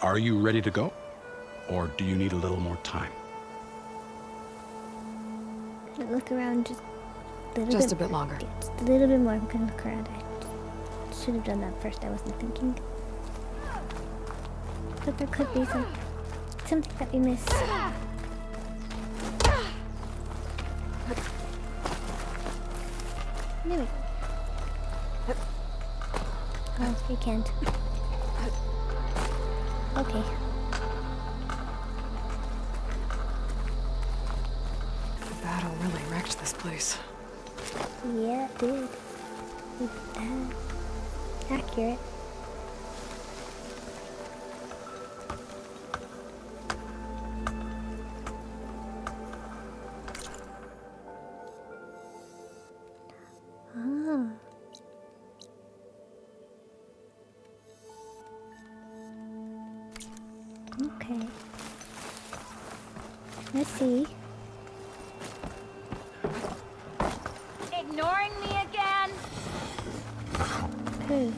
Are you ready to go? Or do you need a little more time? Look around just a little Just bit, a bit longer. just a little bit more. I'm gonna look around. I should have done that first. I wasn't thinking. But there could be some something that we missed. Maybe. Oh, you can't. Okay. The battle really wrecked this place. Yeah, it did. Accurate. See. Ignoring me again? Hmm. Who?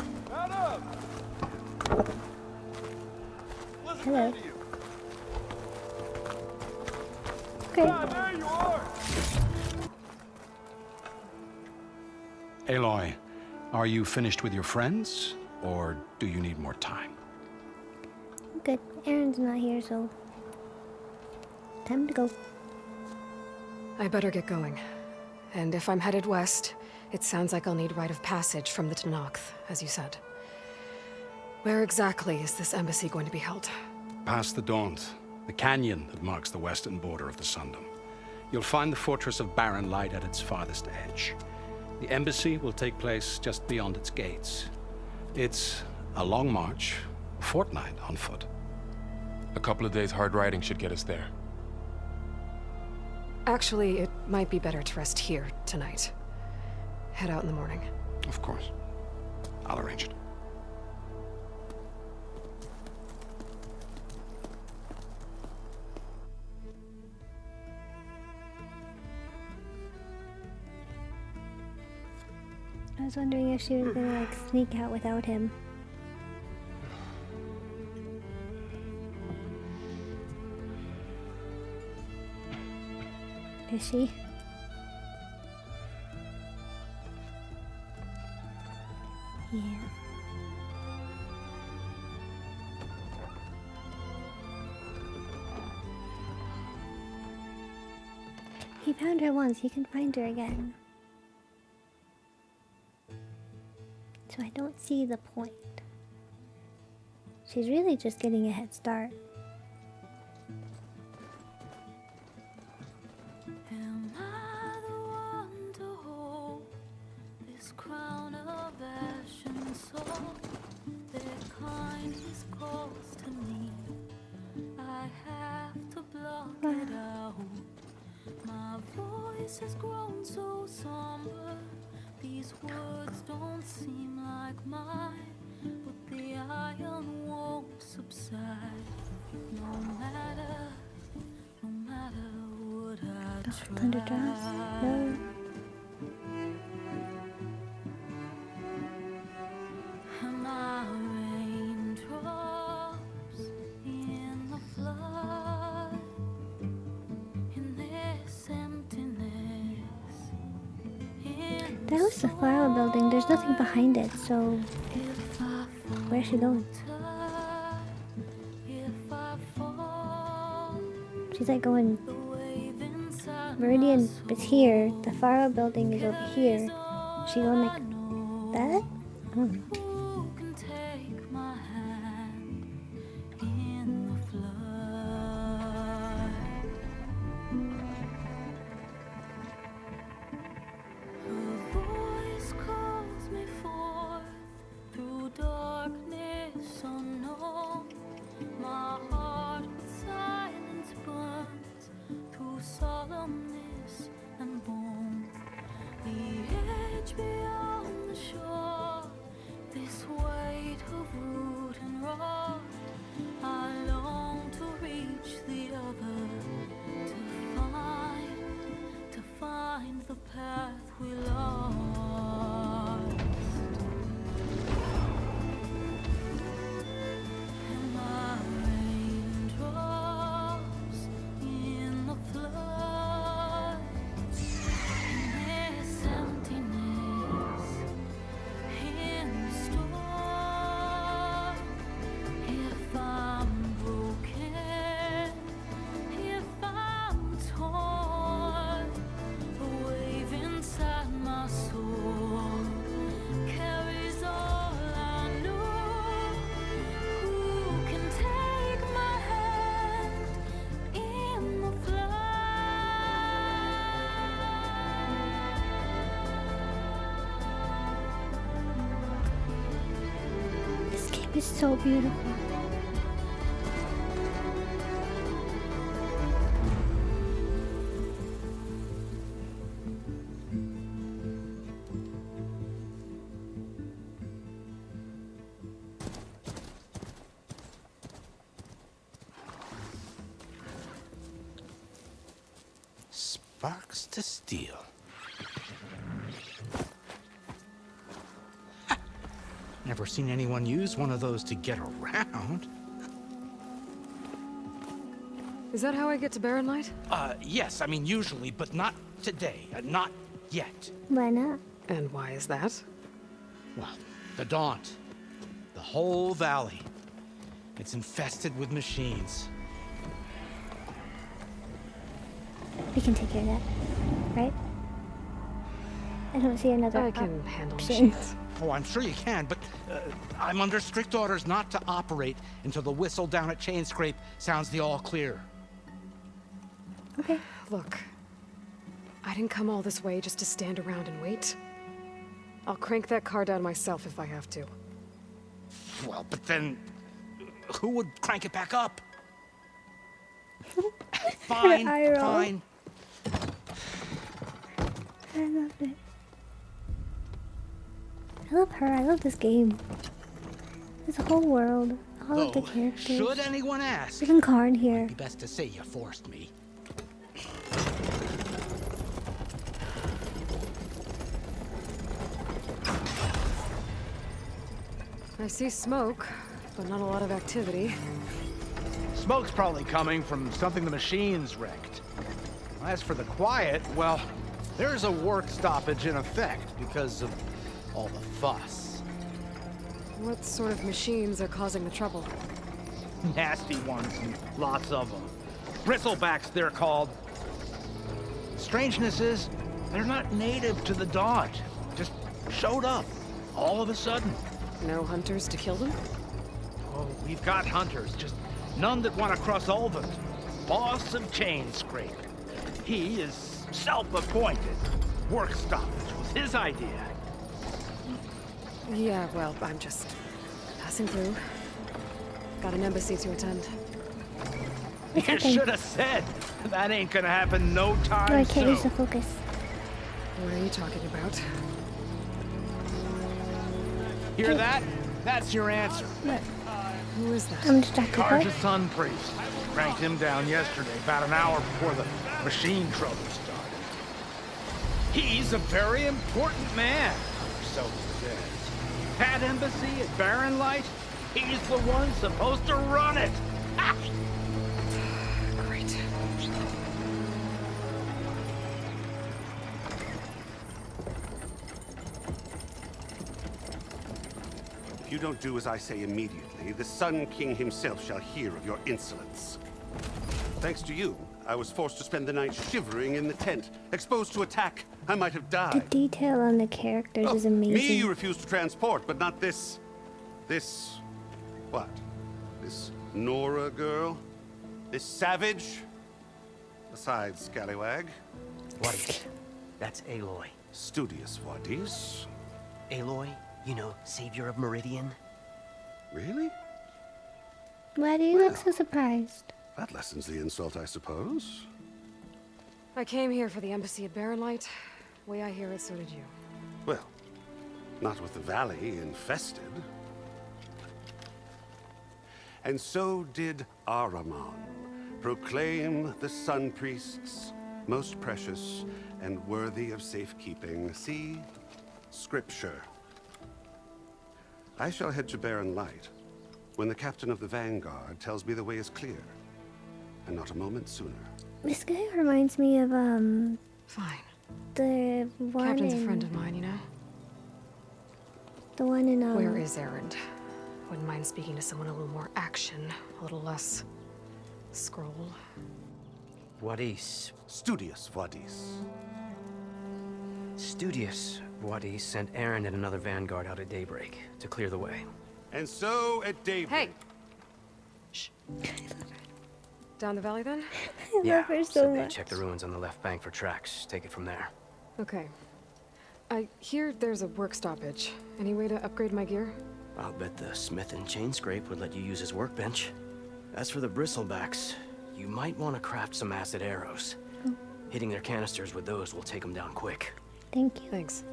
Hello. Okay. Aloy, are you finished with your friends? Or do you need more time? Good. Erend's not here, so time to go. I better get going. And if I'm headed west, it sounds like I'll need rite of passage from the Tenakth, as you said. Where exactly is this embassy going to be held? Past the Daunt, the canyon that marks the western border of the Sundom. You'll find the fortress of Barren Light at its farthest edge. The embassy will take place just beyond its gates. It's a long march, a fortnight on foot. A couple of days hard riding should get us there. Actually, it might be better to rest here tonight. Head out in the morning. Of course. I'll arrange it. I was wondering if she was gonna like sneak out without him. Yeah. He found her once, he can find her again. So I don't see the point. She's really just getting a head start. Voice has grown so somber. These words don't seem like mine, but the iron won't subside. No matter, no matter what I try. That the flower building. There's nothing behind it, so I where's she going? I She's like going. Meridian is here. The flower building is over here. She going like that? Oh. Who can It's so beautiful. Use one of those to get around. Is that how I get to Barren Light? Uh, yes, I mean usually, but not today. Uh, not yet. Why not? And why is that? Well, the Daunt. The whole valley. It's infested with machines. We can take care of that, right? I don't see another. I can op- handle option. machines. Oh, I'm sure you can, but Uh, I'm under strict orders not to operate until the whistle down at Chainscrape sounds the all clear. Okay. Look, I didn't come all this way just to stand around and wait. I'll crank that car down myself if I have to. Well, but then who would crank it back up? fine, fine. I love it. I love her. I love this game. This whole world. All of the characters. should anyone ask, Even Karn here. be best to say you forced me. I see smoke, but not a lot of activity. Smoke's probably coming from something the machines wrecked. As for the quiet, well, there's a work stoppage in effect because of all the fuss. What sort of machines are causing the trouble? Nasty ones and lots of them. Bristlebacks, they're called. Strangeness is, they're not native to the Daunt. Just showed up, all of a sudden. No hunters to kill them? Oh, we've got hunters, just none that want to cross over. Boss of Chainscrape. He is self-appointed. Work stoppage was his idea. Yeah, well, I'm just passing through. Got an embassy to attend. What's You happening? should have said. That ain't gonna happen no time No, I can't use the focus. What are you talking about? Hear that? That's your answer. What? Who is that? I'm distracted. Carja What? Sun Priest. Cranked him down yesterday, about an hour before the machine trouble started. He's a very important man, so he says. That embassy at Barren Light, he's the one supposed to run it. Ah! Great. If you don't do as I say immediately, the Sun King himself shall hear of your insolence. Thanks to you, I was forced to spend the night shivering in the tent. Exposed to attack, I might have died. The detail on the characters Oh, is amazing. Me you refuse to transport, but not this... This... What? This Nora girl? This savage? Besides, Scallywag. Wadis. That's Aloy. Studious Wadis. Aloy, you know, savior of Meridian. Really? Why do you look so surprised? That lessens the insult, I suppose. I came here for the embassy at Barren Light. Way I hear it, so did you. Well, not with the valley infested. And so did Ahriman proclaim the Sun Priests most precious and worthy of safekeeping. See Scripture. I shall head to Barren Light when the captain of the Vanguard tells me the way is clear, and not a moment sooner. This guy reminds me of um Fine. The one Captain's in a friend of mine, you know? the one in um. Where is Erend? Wouldn't mind speaking to someone a little more action, a little less scroll. Wadis. Studious Wadis. Studious. Wadis sent Erend and another vanguard out at daybreak to clear the way. And so at daybreak. Hey! Down the valley then? I yeah, love her said so they'd much. check the ruins on the left bank for tracks. Take it from there. Okay. I hear there's a work stoppage. Any way to upgrade my gear? I'll bet the smith in Chainscrape would let you use his workbench. As for the bristlebacks, you might want to craft some acid arrows. Hmm. Hitting their canisters with those will take them down quick. Thank you. Thanks.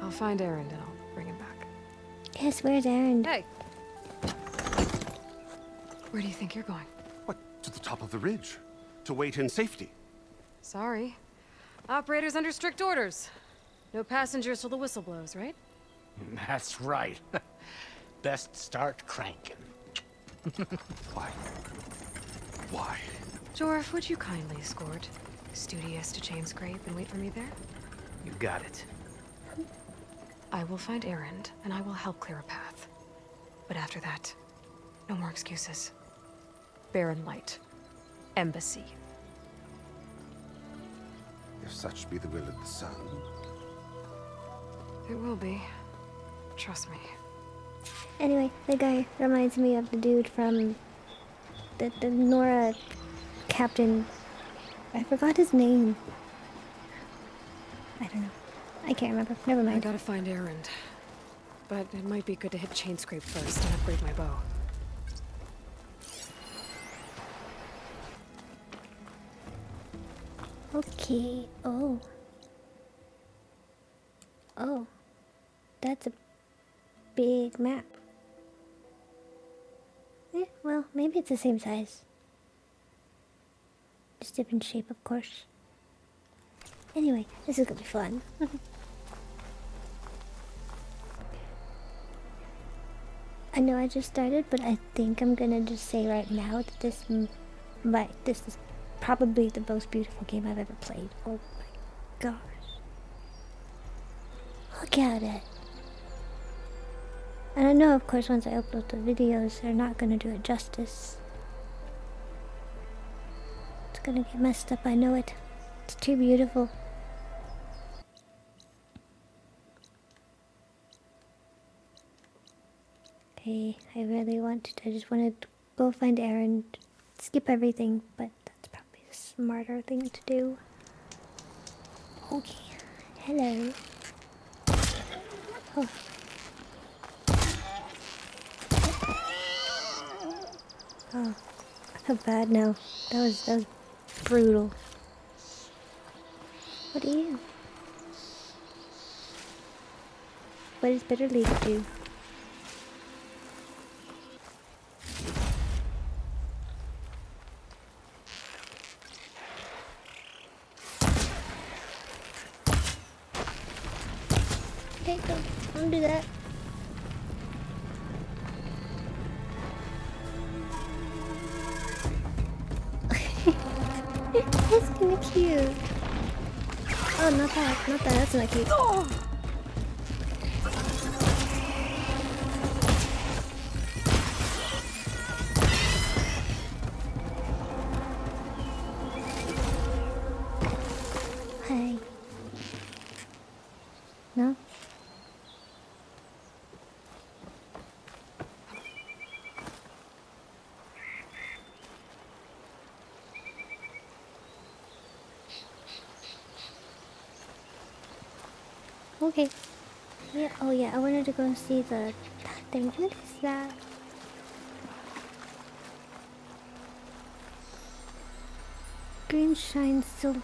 I'll find Erend and I'll bring him back. Yes, where's Erend? Hey! Where do you think you're going? What? To the top of the ridge. To wait in safety. Sorry. Operator's under strict orders. No passengers till the whistle blows, right? That's right. Best start cranking. Why? Why? Jorf, would you kindly escort Studious to Chainscrape and wait for me there? You got it. I will find Erend, and I will help clear a path. But after that, no more excuses. Barren Light. Embassy. If such be the will of the sun. It will be. Trust me. Anyway, the guy reminds me of the dude from the, the Nora captain. I forgot his name. I don't know. I can't remember. Never mind. I gotta find Erend. But it might be good to hit Chainscrape first and upgrade my bow. Okay. Oh. Oh. That's a big map. Yeah, well, maybe it's the same size. Just different shape, of course. Anyway, this is gonna be fun. I know I just started, but I think I'm gonna just say right now that this, m- my, this is probably the most beautiful game I've ever played. Oh my gosh. Look at it. And I know, of course, once I upload the videos, they're not gonna do it justice. It's gonna get messed up, I know it. It's too beautiful. Okay, I really wanted, I just wanted to go find Erend, skip everything, but smarter thing to do. Okay, hello. Oh. Oh, I feel bad now. That was that was brutal. What are you? What does bitter leaf do? Cute. Oh, not that, not that, that's not cute. Yeah, I wanted to go and see the thing. What is that? Green shine sil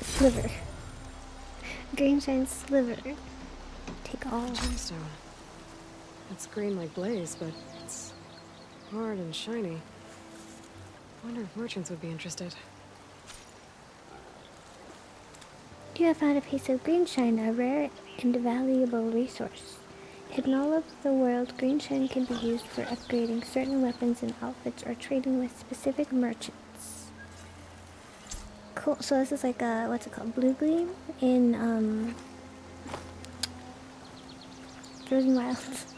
sliver. Green shine sliver. Take all. Gemstone. Uh, it's green like blaze, but it's hard and shiny. Wonder if merchants would be interested. You have found a piece of greenshine, a rare and valuable resource. In all of the world, greenshine can be used for upgrading certain weapons and outfits or trading with specific merchants. Cool. So this is like a what's it called? Bluegleam in um Frozen Wilds.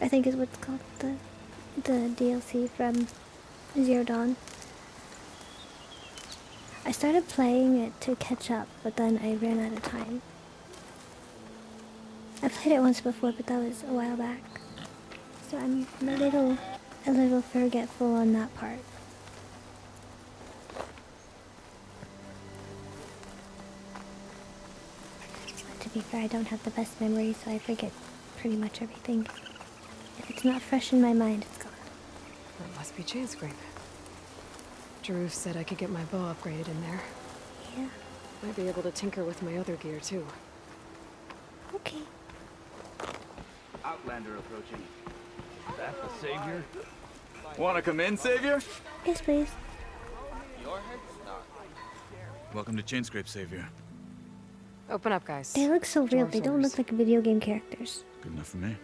I think is what's called the the DLC from Zero Dawn. I started playing it to catch up, but then I ran out of time. I played it once before, but that was a while back. So I'm a little, a little forgetful on that part. But to be fair, I don't have the best memory, so I forget pretty much everything. If it's not fresh in my mind, it's gone. That must be Chainscrape. Drew said I could get my bow upgraded in there. Yeah. Might be able to tinker with my other gear too. Okay. Outlander approaching. That the savior? Wanna come in, savior? Yes, please. Welcome to Chainscrape, savior. Open up, guys. They look so real. Dwarves They don't look like video game characters. Good enough for me.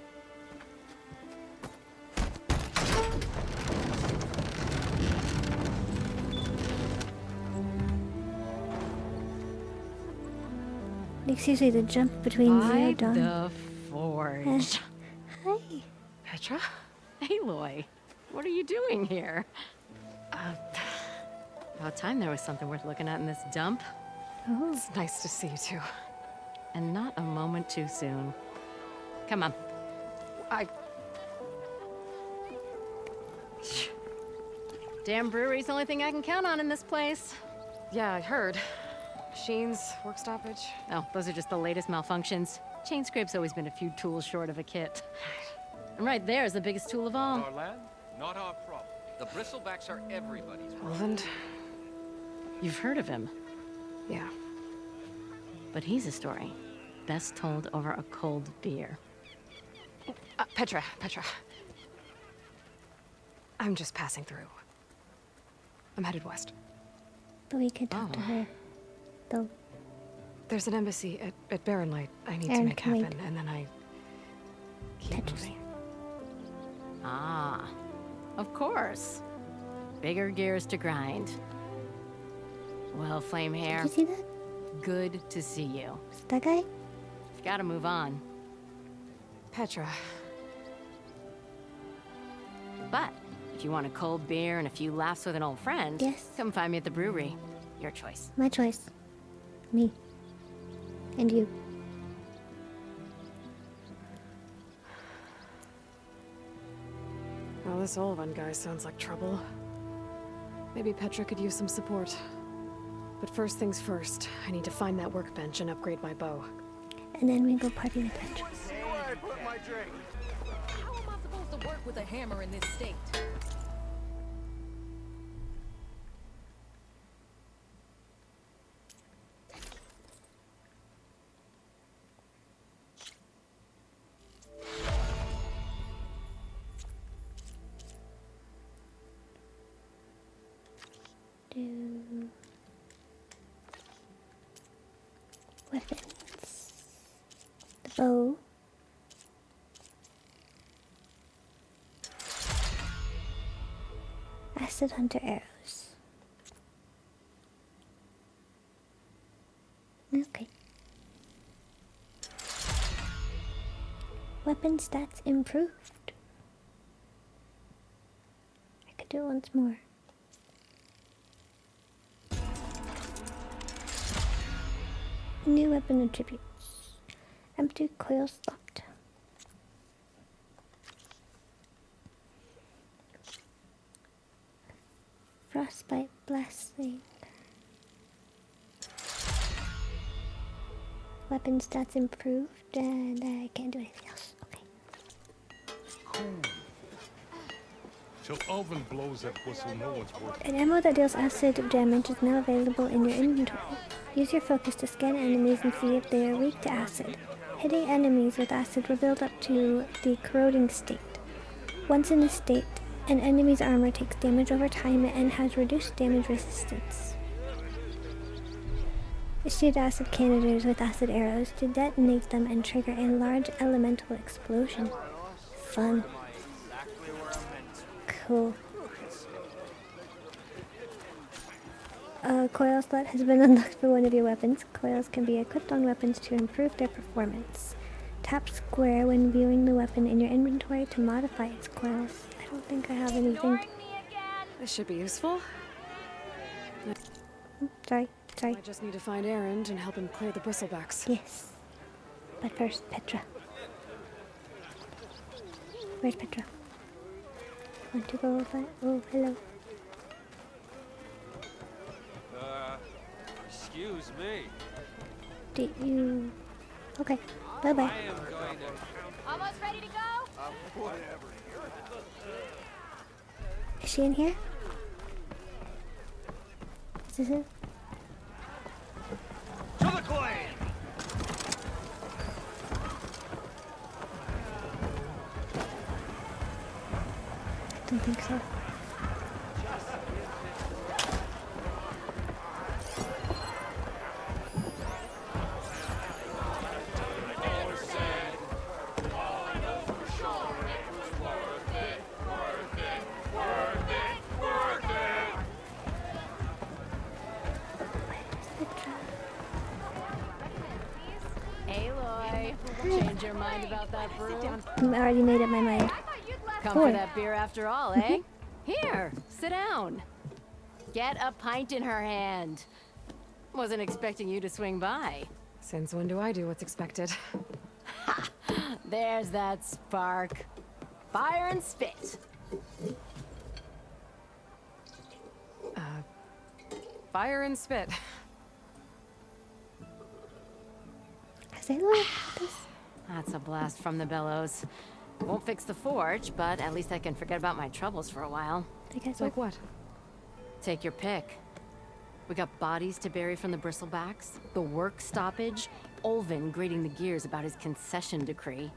Like seriously, the jump between Zero By Dawn. the forge. Hi. Petra? Aloy, what are you doing here? Uh, about time there was something worth looking at in this dump. Oh. It's nice to see you too. And not a moment too soon. Come on. I Damn brewery's the only thing I can count on in this place. yeah, I heard. Machines, work stoppage. Oh, those are just the latest malfunctions. Chainscrape's always been a few tools short of a kit. And right there is the biggest tool of all. Our land, not our problem. The bristlebacks are everybody's problem. Roland? You've heard of him, Yeah. but he's a story best told over a cold beer. Uh, Petra, Petra. I'm just passing through. I'm headed west. But we could talk to Oh. her. Though. There's an embassy at, at Barren Light I need to make can wait. happen, and then I keep Tetris. moving. Ah, of course. Bigger gears to grind. Well, Flame Hair, Did you see that? good to see you. Was it that guy? Gotta move on. Petra, But if you want a cold beer and a few laughs with an old friend, Yes. come find me at the brewery. Your choice. My choice. Me. And you. well, this Olvend guy sounds like trouble. Maybe Petra could use some support. But first things first, I need to find that workbench and upgrade my bow. And then we go party with Petra. How am I supposed to work with a hammer in this state? Hunter arrows. Okay. Weapon stats improved. I could do it once more. New weapon attributes. Empty coil slot. Weapon stats improved, and I can't do anything else. Okay. Till Olvend blows that whistle, no one's working. An ammo that deals acid damage is now available in your inventory. Use your focus to scan enemies and see if they are weak to acid. Hitting enemies with acid will build up to the corroding state. Once in this state, an enemy's armor takes damage over time and has reduced damage resistance. Shoot acid canisters with acid arrows to detonate them and trigger a large elemental explosion. Fun. Cool. A coil slot has been unlocked for one of your weapons. Coils can be equipped on weapons to improve their performance. Tap square when viewing the weapon in your inventory to modify its coils. I don't think I have anything. This should be useful. Sorry, sorry. I just need to find Erend and help him clear the bristlebacks. Yes. But first, Petra. Where's Petra? Want to go over? Oh, hello. Uh, excuse me. Do you... Okay. Bye bye. Almost ready to go? Is she in here? Is this it? I don't think so. I already made up my mind. Come Four. for that beer after all, eh? Here, sit down. Get a pint in her hand. Wasn't expecting you to swing by. Since when do I do what's expected? Ha! There's that spark. Fire and spit. Uh, fire and spit. Has Aloy had this? That's a blast from the bellows. Won't fix the forge, but at least I can forget about my troubles for a while. I guess Like what? Take your pick. We got bodies to bury from the bristlebacks, the work stoppage, Olvend grating the gears about his concession decree.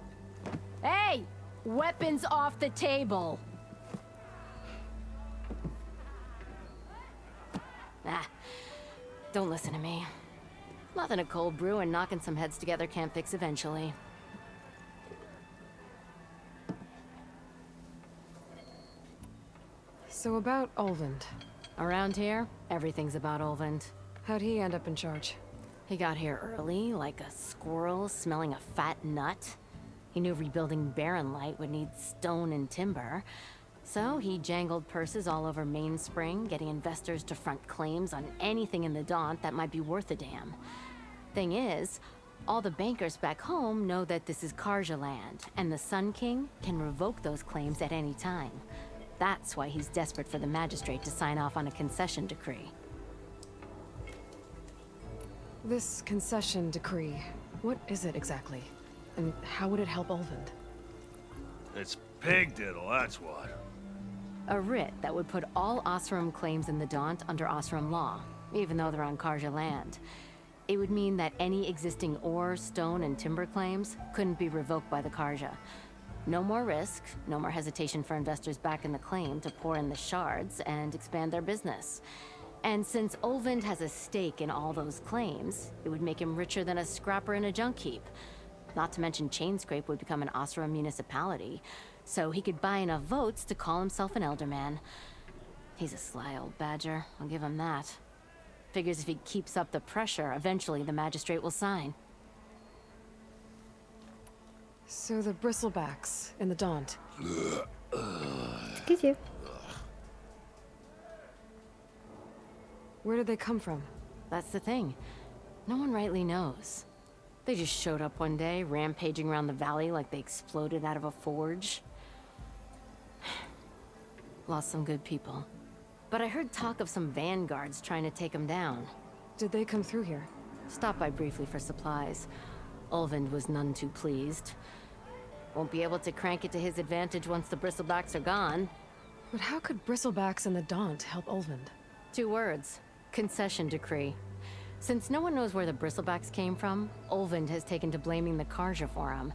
Hey! Weapons off the table! Ah, don't listen to me. Nothing a cold brew and knocking some heads together can't fix eventually. So about Olvend. Around here, everything's about Olvend. How'd he end up in charge? He got here early, like a squirrel smelling a fat nut. He knew rebuilding Barren Light would need stone and timber. So he jangled purses all over Mainspring, getting investors to front claims on anything in the Daunt that might be worth a damn. Thing is, all the bankers back home know that this is Carja land, and the Sun King can revoke those claims at any time. That's why he's desperate for the magistrate to sign off on a concession decree. This concession decree, what is it exactly? And how would it help Olvend? It's pig diddle, that's what. A writ that would put all Osram claims in the Daunt under Osram law, even though they're on Carja land. It would mean that any existing ore, stone, and timber claims couldn't be revoked by the Carja. No more risk, no more hesitation for investors back in the claim to pour in the shards and expand their business. And since Olvend has a stake in all those claims, it would make him richer than a scrapper in a junk heap. Not to mention Chainscrape would become an Osram municipality, so he could buy enough votes to call himself an elderman. He's a sly old badger, I'll give him that. Figures if he keeps up the pressure, eventually the magistrate will sign. So the bristlebacks and the Daunt. Excuse you. Where did they come from? That's the thing. No one rightly knows. They just showed up one day, rampaging around the valley like they exploded out of a forge. Lost some good people. But I heard talk of some vanguards trying to take them down. Did they come through here? Stopped by briefly for supplies. Olvend was none too pleased. Won't be able to crank it to his advantage once the bristlebacks are gone. But how could bristlebacks and the Daunt help Olvend? Two words. Concession decree. Since no one knows where the bristlebacks came from, Olvend has taken to blaming the Carja for him.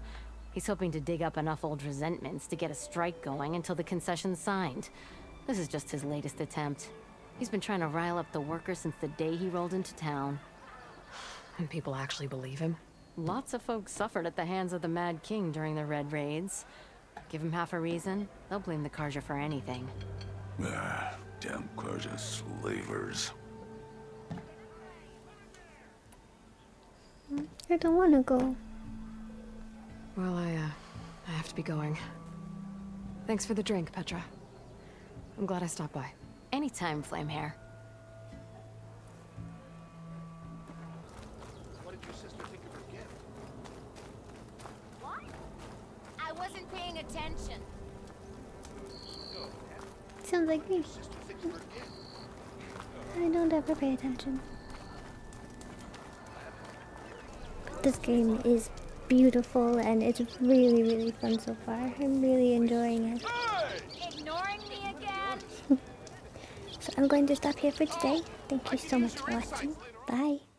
He's hoping to dig up enough old resentments to get a strike going until the concession's signed. This is just his latest attempt. He's been trying to rile up the workers since the day he rolled into town. And people actually believe him? Lots of folks suffered at the hands of the Mad King during the Red Raids. Give him half a reason, they'll blame the Carja for anything. Ah, damn Carja slavers. I don't want to go. Well, I, uh, I have to be going. Thanks for the drink, Petra. I'm glad I stopped by. Anytime, Flamehair. Attention. Sounds like me. Sister thinks of her gift. I don't ever pay attention. But this game is beautiful and it's really, really fun so far. I'm really enjoying it. Ignoring me again? So I'm going to stop here for today. Thank you so much for watching. Bye.